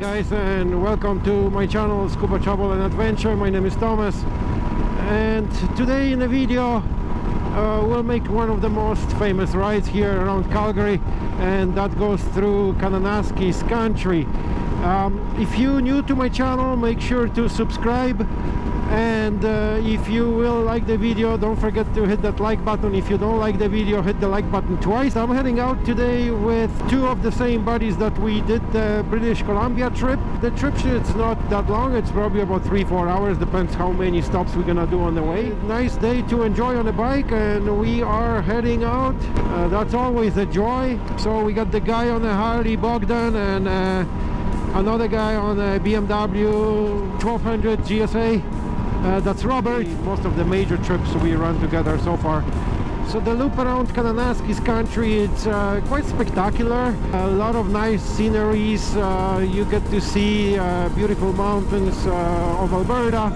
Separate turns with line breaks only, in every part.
guys and welcome to my channel Scuba Travel and Adventure. My name is Thomas and today in the video uh, we'll make one of the most famous rides here around Calgary and that goes through Kananaskis country. Um, if you're new to my channel make sure to subscribe and uh, if you will like the video don't forget to hit that like button. If you don't like the video hit the like button twice. I'm heading out today with two of the same buddies that we did the british columbia trip. The trip it's not that long. It's probably about three four hours. Depends how many stops we're gonna do on the way. Nice day to enjoy on the bike and we are heading out. Uh, that's always a joy. So we got the guy on the harley bogdan and uh, another guy on a bmw 1200 gsa uh, that's Robert. Most of the major trips we run together so far. So the loop around Kananaskis country, it's uh, quite spectacular. A lot of nice sceneries. Uh, you get to see uh, beautiful mountains uh, of Alberta.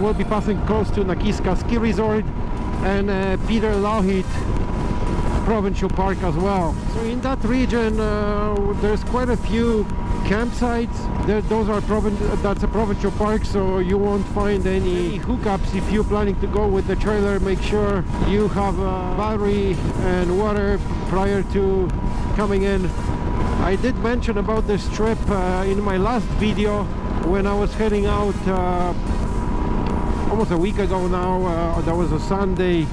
We'll be passing close to Nakiska Ski Resort and uh, Peter Lougheed Provincial Park as well. So in that region, there's quite a few campsites there, those are that's a provincial park so you won't find any hookups. If you're planning to go with the trailer make sure you have a battery and water prior to coming in. I did mention about this trip uh, in my last video when I was heading out uh, almost a week ago now uh, that was a Sunday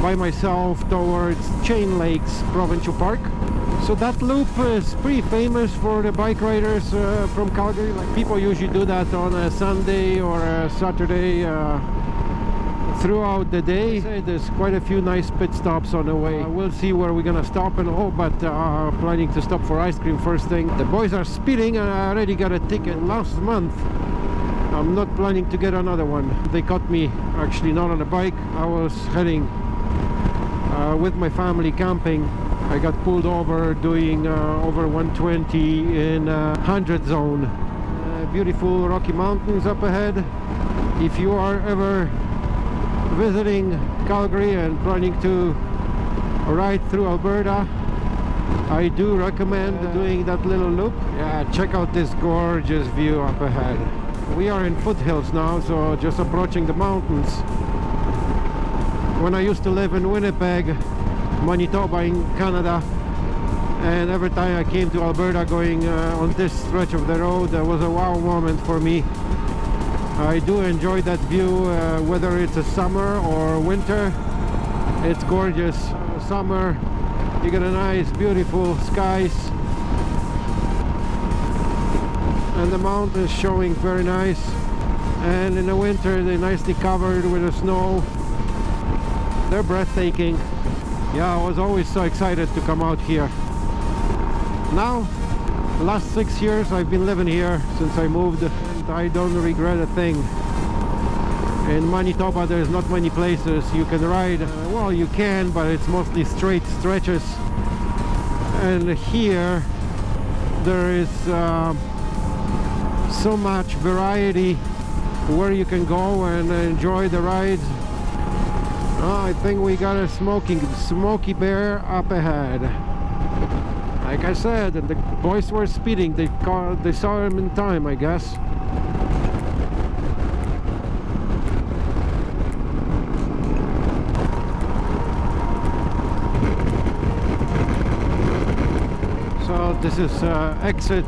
by myself towards Chain Lakes Provincial Park so that loop is pretty famous for the bike riders uh, from Calgary. Like people usually do that on a Sunday or a Saturday uh, throughout the day. There's quite a few nice pit stops on the way. Uh, we'll see where we're gonna stop and all, but uh, planning to stop for ice cream first thing. The boys are speeding and I already got a ticket last month. I'm not planning to get another one. They caught me actually not on a bike. I was heading uh, with my family camping I got pulled over doing uh, over 120 in uh, 100 zone. Uh, beautiful Rocky Mountains up ahead. If you are ever visiting Calgary and planning to ride through Alberta I do recommend doing that little loop. Yeah check out this gorgeous view up ahead. We are in foothills now so just approaching the mountains. When I used to live in Winnipeg Manitoba in Canada. And every time I came to Alberta going uh, on this stretch of the road there was a wow moment for me. I do enjoy that view uh, whether it's a summer or winter. It's gorgeous. Summer you get a nice beautiful skies. And the mountains showing very nice. And in the winter they're nicely covered with the snow. They're breathtaking yeah I was always so excited to come out here. Now last six years I've been living here since I moved and I don't regret a thing. In Manitoba there's not many places you can ride. Uh, well you can but it's mostly straight stretches. And here there is uh, so much variety where you can go and enjoy the rides Oh, I think we got a smoking Smokey Bear up ahead. Like I said, the boys were speeding. They caught, they saw him in time, I guess. So this is uh, exit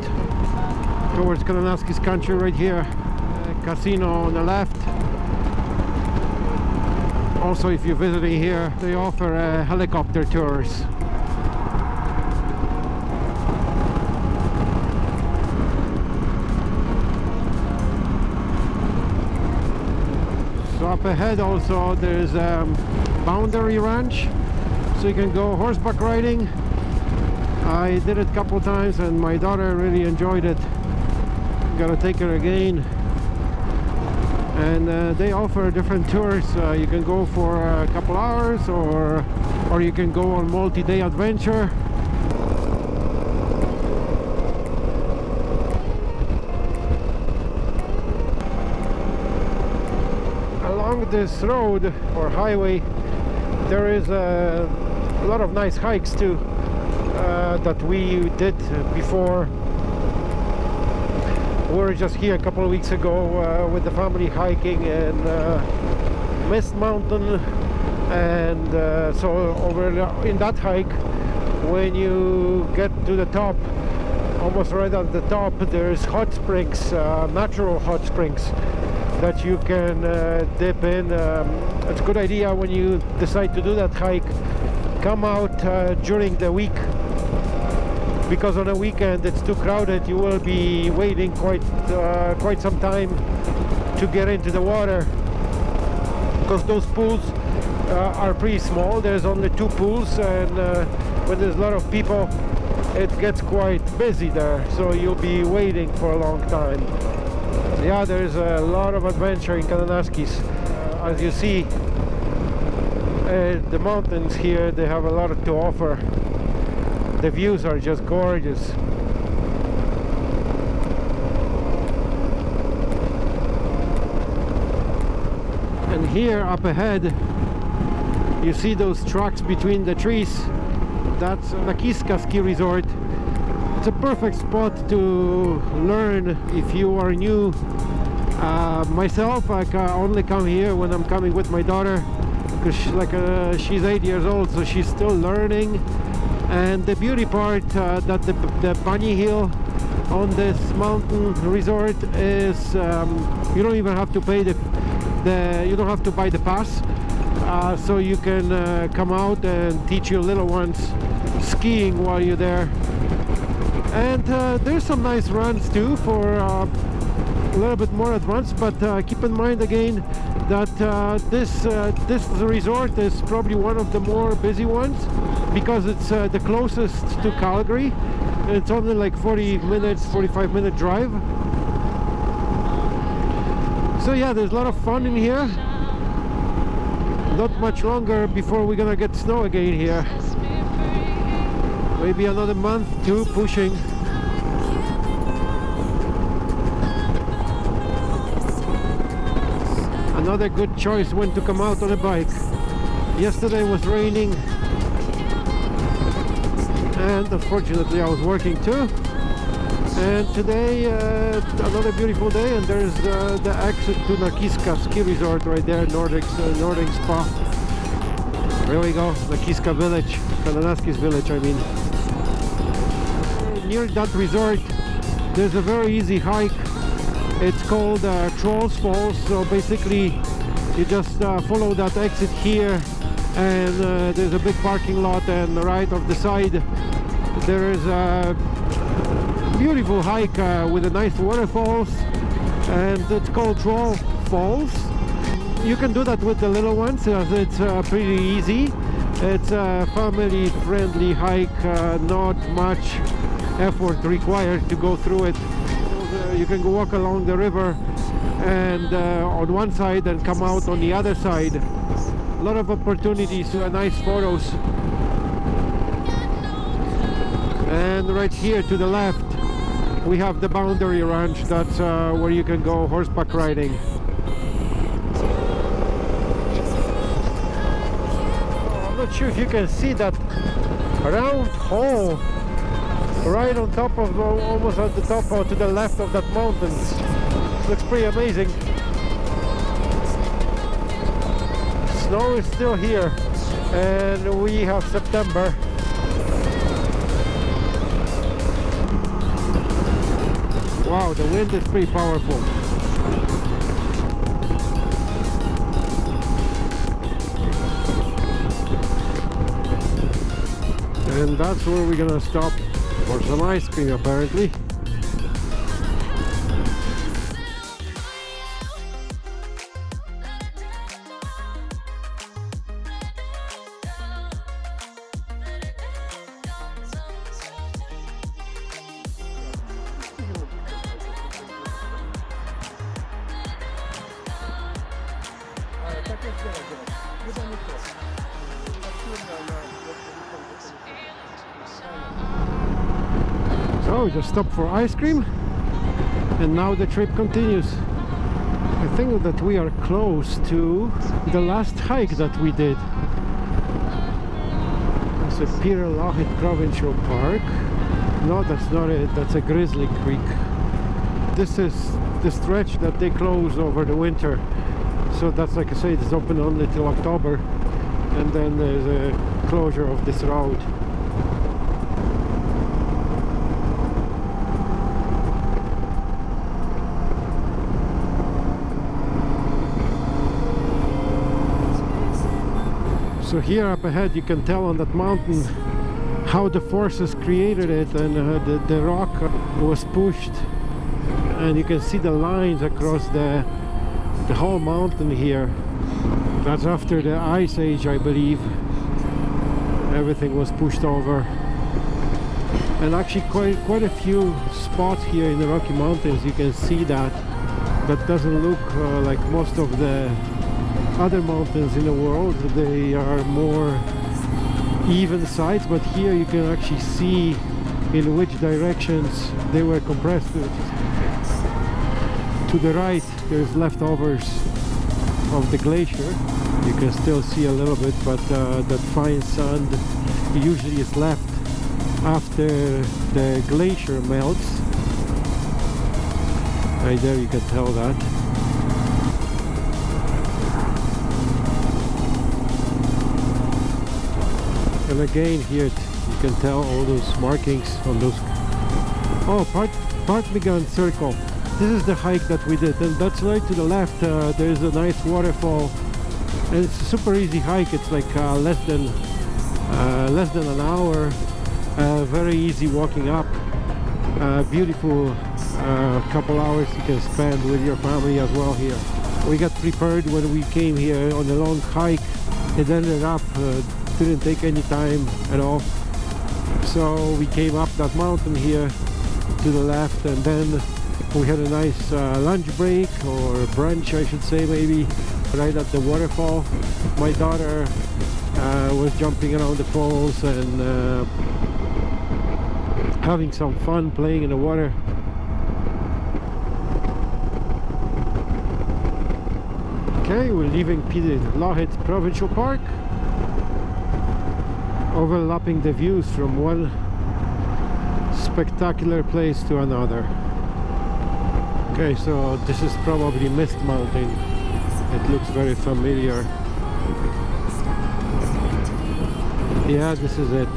towards Kananaskis country right here. Uh, casino on the left also if you're visiting here they offer uh, helicopter tours. So up ahead also there's um, boundary ranch. So you can go horseback riding. I did it a couple times and my daughter really enjoyed it. Gotta take her again and uh, they offer different tours. Uh, you can go for a couple hours or or you can go on multi-day adventure. Along this road or highway there is a, lot of nice hikes too uh, that we did before we were just here a couple of weeks ago uh, with the family hiking in uh, Mist Mountain. And uh, so over in that hike when you get to the top almost right at the top there's hot springs uh, natural hot springs that you can uh, dip in. Um, it's a good idea when you decide to do that hike. Come out uh, during the week because on a weekend it's too crowded you will be waiting quite uh, quite some time to get into the water. Because those pools uh, are pretty small. There's only two pools and uh, when there's a lot of people it gets quite busy there. So you'll be waiting for a long time. Yeah there's a lot of adventure in Kananaskis uh, as you see uh, the mountains here they have a lot to offer the views are just gorgeous. And here up ahead you see those tracks between the trees. That's the Nakiska ski resort. It's a perfect spot to learn if you are new. Uh, myself I only come here when I'm coming with my daughter because she, like uh, she's eight years old so she's still learning and the beauty part uh, that the, the bunny hill on this mountain resort is um, you don't even have to pay the, the you don't have to buy the pass. Uh, so you can uh, come out and teach your little ones skiing while you're there. And uh, there's some nice runs too for uh, a little bit more advanced but uh, keep in mind again that uh, this uh, this resort is probably one of the more busy ones because it's uh, the closest to Calgary. And it's only like 40 minutes 45 minute drive. So yeah there's a lot of fun in here. Not much longer before we're gonna get snow again here. Maybe another month two pushing another good choice when to come out on a bike. Yesterday was raining. And unfortunately I was working too. And today uh, another beautiful day and there's uh, the exit to Nakiska ski resort right there Nordic, uh, Nordic Spa. There we go Nakiska village Kananaskis village I mean. Near that resort there's a very easy hike it's called uh, Trolls Falls so basically you just uh, follow that exit here and uh, there's a big parking lot and right off the side there is a beautiful hike uh, with a nice waterfalls and it's called Troll Falls. You can do that with the little ones it's uh, pretty easy. It's a family friendly hike uh, not much effort required to go through it you can go walk along the river and uh, on one side and come out on the other side. A lot of opportunities uh, nice photos. And right here to the left we have the boundary ranch. That's uh, where you can go horseback riding. I'm not sure if you can see that round hole right on top of almost at the top or to the left of that mountain. Looks pretty amazing. Snow is still here and we have September. Wow the wind is pretty powerful. And that's where we're gonna stop for some ice cream apparently So we just stopped for ice cream and now the trip continues. I think that we are close to the last hike that we did. It's a Pirelahit Provincial Park. No, that's not it. That's a Grizzly Creek. this is the stretch that they close over the winter so that's like I say it's open only till October and then there's a closure of this road so here up ahead you can tell on that mountain how the forces created it and uh, the, the rock was pushed. And you can see the lines across the the whole mountain here. That's after the ice age I believe. Everything was pushed over. And actually quite quite a few spots here in the Rocky Mountains you can see that. That doesn't look uh, like most of the other mountains in the world they are more even sides but here you can actually see in which directions they were compressed to the right there's leftovers of the glacier. You can still see a little bit but uh, that fine sand usually is left after the glacier melts. Right there you can tell that and again here you can tell all those markings on those oh part Ptarmigan Cirque. This is the hike that we did and that's right to the left uh, there's a nice waterfall. And it's a super easy hike it's like uh, less than uh, less than an hour. Uh, very easy walking up. Uh, beautiful uh, couple hours you can spend with your family as well here. We got prepared when we came here on a long hike. It ended up didn't take any time at all. So we came up that mountain here to the left and then we had a nice uh, lunch break or brunch I should say maybe right at the waterfall. My daughter uh, was jumping around the falls and uh, having some fun playing in the water. Okay we're leaving Lougheed Provincial Park overlapping the views from one spectacular place to another. Okay so this is probably Mist Mountain. It looks very familiar. Yeah this is it.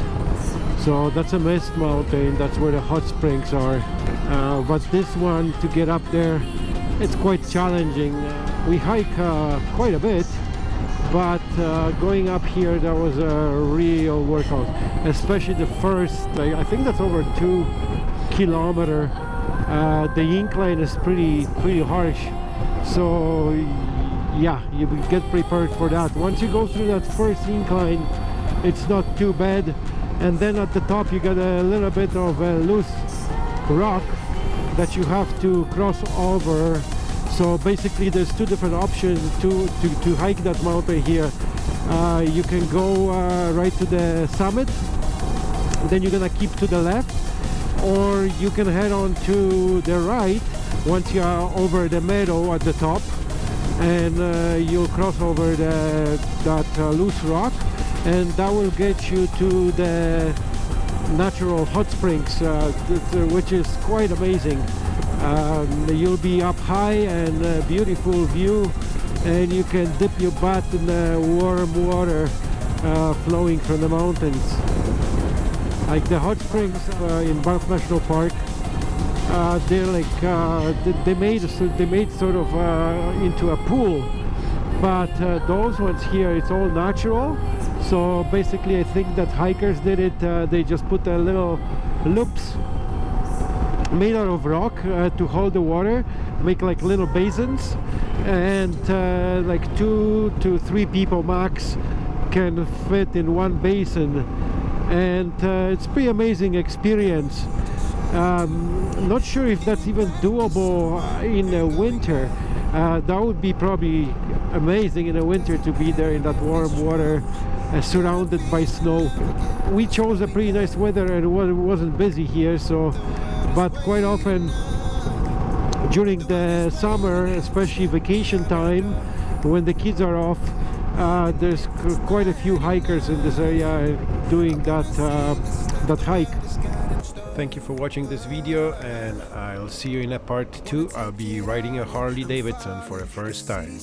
So that's a Mist Mountain. That's where the hot springs are. Uh, but this one to get up there it's quite challenging. We hike uh, quite a bit but uh, going up here that was a real workout. Especially the first I think that's over two kilometer. Uh, the incline is pretty pretty harsh. So yeah you get prepared for that. Once you go through that first incline it's not too bad. And then at the top you get a little bit of a loose rock that you have to cross over so basically there's two different options to to, to hike that mountain here. Uh, you can go uh, right to the summit. Then you're gonna keep to the left. Or you can head on to the right once you are over the meadow at the top. And uh, you'll cross over the, that uh, loose rock. And that will get you to the natural hot springs uh, which is quite amazing um, you'll be up high and a beautiful view and you can dip your butt in the warm water uh, flowing from the mountains. Like the hot springs uh, in Banff National Park. Uh, they're like uh, they, made they made sort of uh, into a pool. But uh, those ones here it's all natural. So basically I think that hikers did it they just put a little loops made out of rock uh, to hold the water make like little basins and uh, like two to three people max can fit in one basin. And uh, it's pretty amazing experience. Um, not sure if that's even doable in the winter. Uh, that would be probably amazing in the winter to be there in that warm water uh, surrounded by snow. We chose a pretty nice weather and it wasn't busy here so but quite often during the summer especially vacation time when the kids are off uh, there's quite a few hikers in this area doing that uh, that hike Thank you for watching this video and I'll see you in a part 2. I'll be riding a Harley Davidson for the first time.